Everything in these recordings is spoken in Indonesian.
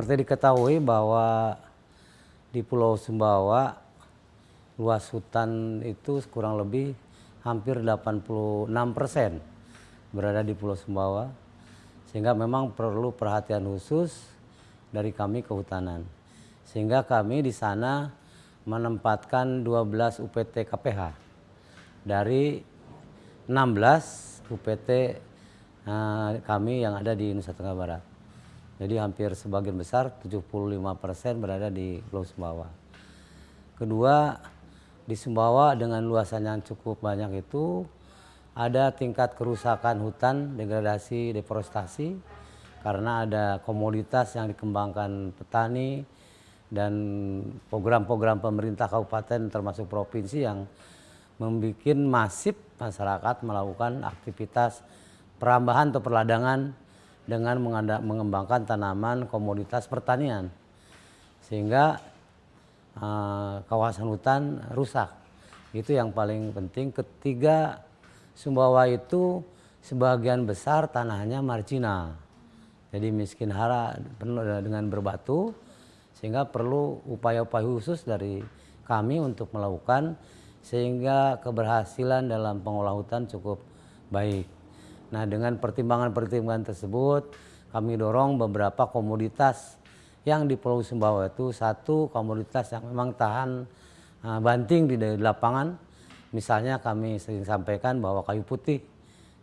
Seperti diketahui bahwa di Pulau Sumbawa luas hutan itu kurang lebih hampir 86 persen berada di Pulau Sumbawa. Sehingga memang perlu perhatian khusus dari kami kehutanan. Sehingga kami di sana menempatkan 12 UPT KPH dari 16 UPT uh, kami yang ada di Nusa Tenggara Barat. Jadi hampir sebagian besar 75 persen berada di Pulau Sumbawa. Kedua, di Sumbawa dengan luasan yang cukup banyak itu ada tingkat kerusakan hutan, degradasi, deforestasi karena ada komoditas yang dikembangkan petani dan program-program pemerintah kabupaten termasuk provinsi yang membuat masif masyarakat melakukan aktivitas perambahan atau perladangan dengan mengembangkan tanaman komoditas pertanian sehingga uh, kawasan hutan rusak. Itu yang paling penting. Ketiga Sumbawa itu sebagian besar tanahnya marginal. Jadi miskin hara penuh dengan berbatu sehingga perlu upaya-upaya khusus dari kami untuk melakukan sehingga keberhasilan dalam pengolah hutan cukup baik. Nah dengan pertimbangan-pertimbangan tersebut kami dorong beberapa komoditas yang di Pulau Sumbawa itu satu komoditas yang memang tahan uh, banting di, lapangan. Misalnya kami sering sampaikan bahwa kayu putih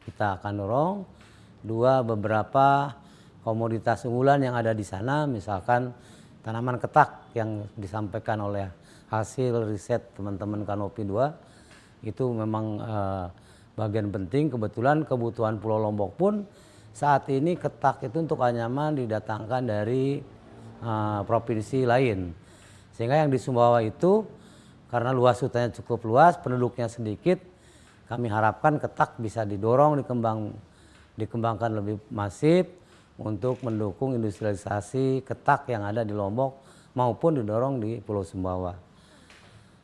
kita akan dorong. Dua beberapa komoditas unggulan yang ada di sana misalkan tanaman ketak yang disampaikan oleh hasil riset teman-teman Kanopi 2 itu memang uh, bagian penting kebetulan kebutuhan Pulau Lombok pun saat ini ketak itu untuk anyaman didatangkan dari uh, provinsi lain sehingga yang di Sumbawa itu karena luas hutannya cukup luas penduduknya sedikit kami harapkan ketak bisa didorong dikembang dikembangkan lebih masif untuk mendukung industrialisasi ketak yang ada di Lombok maupun didorong di Pulau Sumbawa.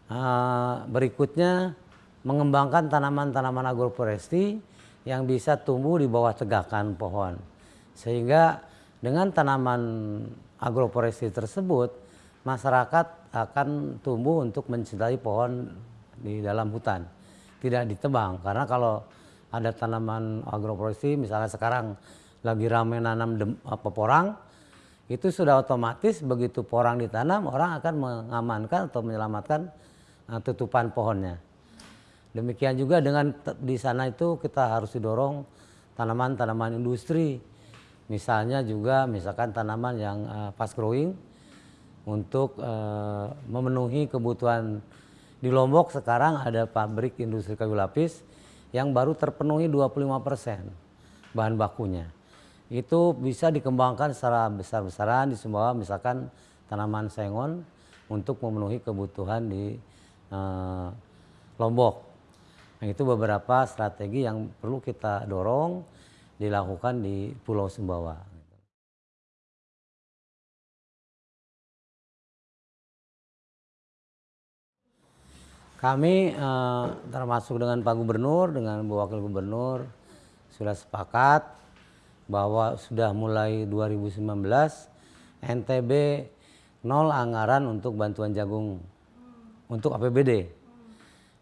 Uh, berikutnya mengembangkan tanaman-tanaman agroforestry yang bisa tumbuh di bawah tegakan pohon. Sehingga dengan tanaman agroforestry tersebut, masyarakat akan tumbuh untuk mencintai pohon di dalam hutan. Tidak ditebang, karena kalau ada tanaman agroforestry, misalnya sekarang lagi ramai nanam dem, apa, porang, itu sudah otomatis begitu porang ditanam, orang akan mengamankan atau menyelamatkan uh, tutupan pohonnya. Demikian juga dengan di sana itu kita harus didorong tanaman-tanaman industri. Misalnya juga misalkan tanaman yang uh, fast growing untuk uh, memenuhi kebutuhan di Lombok sekarang ada pabrik industri kayu lapis yang baru terpenuhi 25% bahan bakunya. Itu bisa dikembangkan secara besar-besaran di Sumbawa misalkan tanaman sengon untuk memenuhi kebutuhan di uh, Lombok. Nah, itu beberapa strategi yang perlu kita dorong dilakukan di Pulau Sumbawa. Kami eh, termasuk dengan Pak Gubernur, dengan Bu Wakil Gubernur sudah sepakat bahwa sudah mulai 2019 NTB nol anggaran untuk bantuan jagung untuk APBD.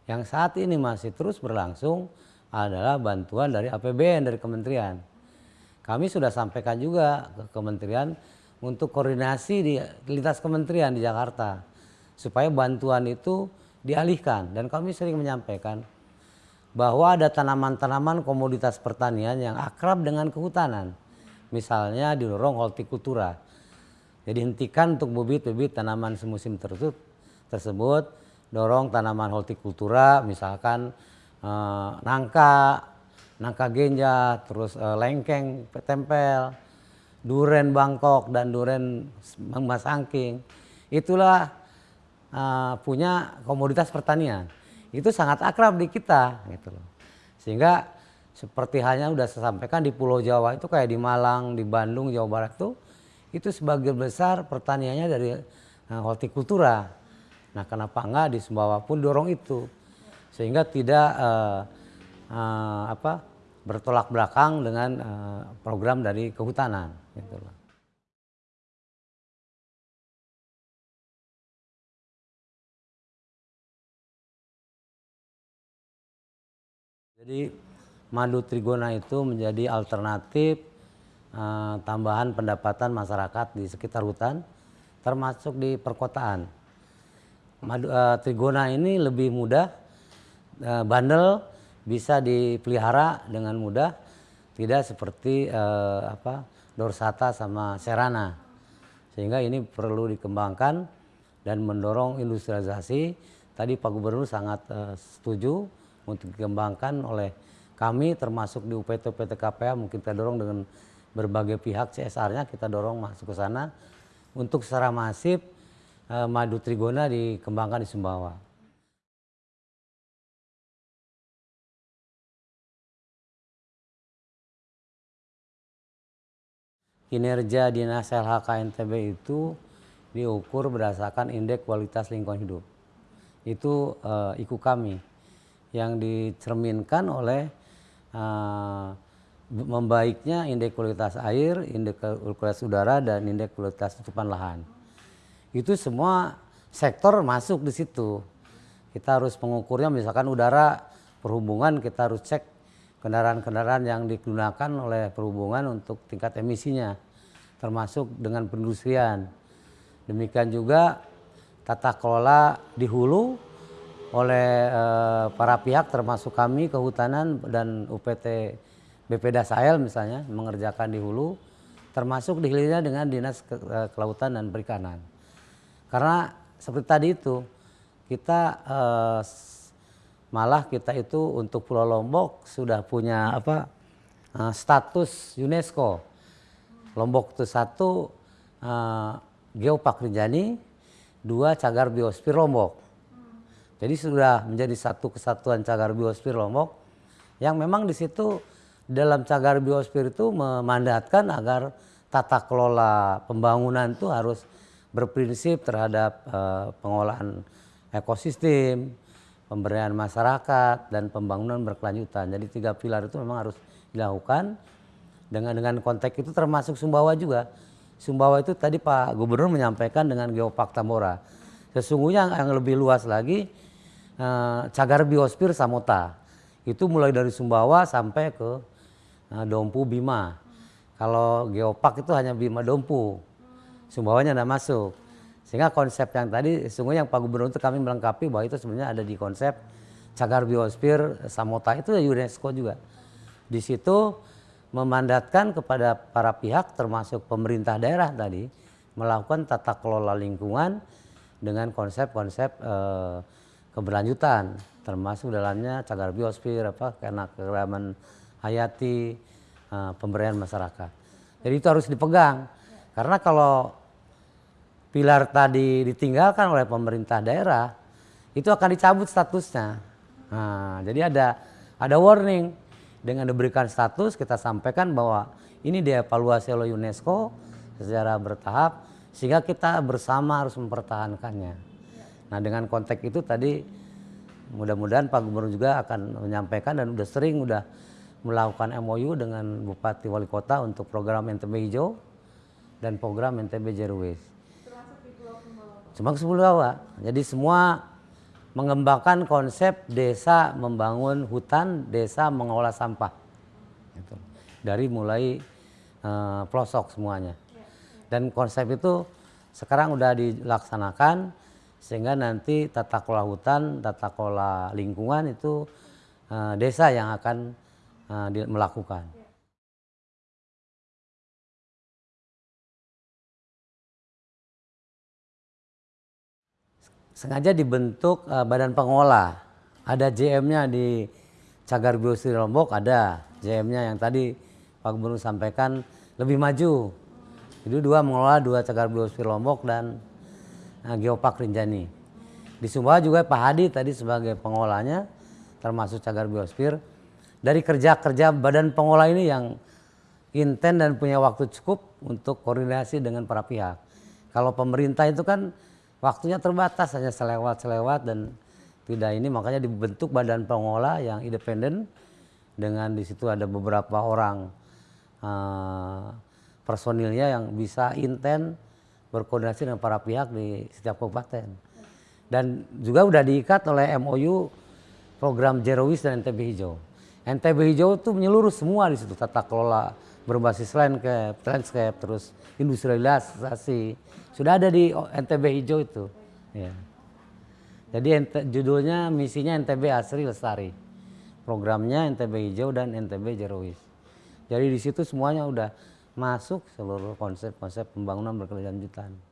Yang saat ini masih terus berlangsung adalah bantuan dari APBN dari kementerian. Kami sudah sampaikan juga ke kementerian untuk koordinasi di lintas kementerian di Jakarta supaya bantuan itu dialihkan dan kami sering menyampaikan bahwa ada tanaman-tanaman komoditas pertanian yang akrab dengan kehutanan. Misalnya didorong hortikultura. Jadi hentikan untuk bibit-bibit tanaman semusim tersebut dorong tanaman hortikultura misalkan eh, nangka, nangka genja, terus eh, lengkeng tempel, duren Bangkok dan duren Mas Angking. Itulah eh, punya komoditas pertanian. Itu sangat akrab di kita gitu loh. Sehingga seperti halnya sudah saya sampaikan di Pulau Jawa itu kayak di Malang, di Bandung, Jawa Barat itu itu sebagian besar pertaniannya dari hortikultura Nah kenapa enggak di Sumbawa pun dorong itu sehingga tidak uh, uh, apa bertolak belakang dengan uh, program dari kehutanan gitu. Jadi madu trigona itu menjadi alternatif uh, tambahan pendapatan masyarakat di sekitar hutan termasuk di perkotaan. Madu uh, trigona ini lebih mudah, uh, bandel, bisa dipelihara dengan mudah, tidak seperti uh, apa dorsata sama serana. Sehingga ini perlu dikembangkan dan mendorong industrialisasi. Tadi Pak Gubernur sangat uh, setuju untuk dikembangkan oleh kami termasuk di UPT UPT KPA mungkin kita dorong dengan berbagai pihak CSR-nya kita dorong masuk ke sana untuk secara masif eh, madu trigona dikembangkan di Sumbawa. Kinerja Dinas LHK NTB itu diukur berdasarkan indeks kualitas lingkungan hidup. Itu uh, IKU kami yang dicerminkan oleh uh, membaiknya indeks kualitas air, indeks kualitas udara, dan indeks kualitas tutupan lahan. Itu semua sektor masuk di situ. Kita harus mengukurnya misalkan udara perhubungan kita harus cek kendaraan-kendaraan yang digunakan oleh perhubungan untuk tingkat emisinya termasuk dengan perindustrian. Demikian juga tata kelola di hulu oleh uh, para pihak termasuk kami kehutanan dan UPT BPD Sahel misalnya mengerjakan di hulu termasuk dihilirnya dengan dinas ke, uh, kelautan dan perikanan karena seperti tadi itu kita uh, malah kita itu untuk Pulau Lombok sudah punya apa uh, status UNESCO. Lombok itu satu uh, Geopark Rinjani dua cagar biosfer Lombok. Jadi sudah menjadi satu kesatuan cagar biosfer Lombok yang memang di situ dalam cagar biosfer itu memandatkan agar tata kelola pembangunan itu harus berprinsip terhadap uh, pengolahan ekosistem, pemberdayaan masyarakat dan pembangunan berkelanjutan. Jadi tiga pilar itu memang harus dilakukan dengan dengan konteks itu termasuk Sumbawa juga. Sumbawa itu tadi Pak Gubernur menyampaikan dengan Geopark Tambora. Sesungguhnya yang lebih luas lagi uh, cagar biosfer Samota. Itu mulai dari Sumbawa sampai ke uh, Dompu Bima. Kalau geopark itu hanya Bima Dompu. Sumbawanya tidak masuk. Sehingga konsep yang tadi sungguh yang Pak Gubernur itu kami melengkapi bahwa itu sebenarnya ada di konsep cagar biosfer Samota itu UNESCO juga. Di situ memandatkan kepada para pihak termasuk pemerintah daerah tadi melakukan tata kelola lingkungan dengan konsep-konsep eh, keberlanjutan termasuk dalamnya cagar biosfer apa karena keragaman hayati uh, pemberdayaan masyarakat. Jadi itu harus dipegang karena kalau pilar tadi ditinggalkan oleh pemerintah daerah itu akan dicabut statusnya. Nah, jadi ada ada warning dengan diberikan status kita sampaikan bahwa ini dievaluasi oleh UNESCO secara bertahap sehingga kita bersama harus mempertahankannya. Nah dengan konteks itu tadi mudah-mudahan Pak Gubernur juga akan menyampaikan dan sudah sering sudah melakukan MOU dengan Bupati Wali Kota untuk program NTB Hijau dan program NTB Waste. Di Pulau Jadi semua mengembangkan konsep desa membangun hutan, desa mengolah sampah. Gitu. Dari mulai uh, pelosok semuanya. Dan konsep itu sekarang sudah dilaksanakan sehingga nanti tata kelola hutan, tata kelola lingkungan itu uh, desa yang akan uh, melakukan. Sengaja dibentuk uh, badan pengolah, ada JM-nya di Cagar Biosfer Lombok ada JM-nya yang tadi Pak Gubernur sampaikan lebih maju. Itu dua mengelola dua cagar biosfer Lombok dan nah, Geopark Rinjani. Di Sumbawa juga Pak Hadi tadi sebagai pengolahnya termasuk cagar biosfer. Dari kerja-kerja badan pengolah ini yang intent dan punya waktu cukup untuk koordinasi dengan para pihak. Kalau pemerintah itu kan waktunya terbatas hanya selewat-selewat dan tidak ini makanya dibentuk badan pengolah yang independen dengan di situ ada beberapa orang uh, personilnya yang bisa intent berkoordinasi dengan para pihak di setiap kabupaten. Dan juga sudah diikat oleh MOU program Zero dan NTB Hijau. NTB hijau tuh menyeluruh semua di situ tata kelola berbasis landscape, landscape terus industrialisasi sudah ada di NTB hijau itu. Ya. Jadi judulnya misinya NTB Asri Lestari. Programnya NTB hijau dan NTB Waste. Jadi di situ semuanya udah masuk seluruh konsep-konsep pembangunan berkelanjutan.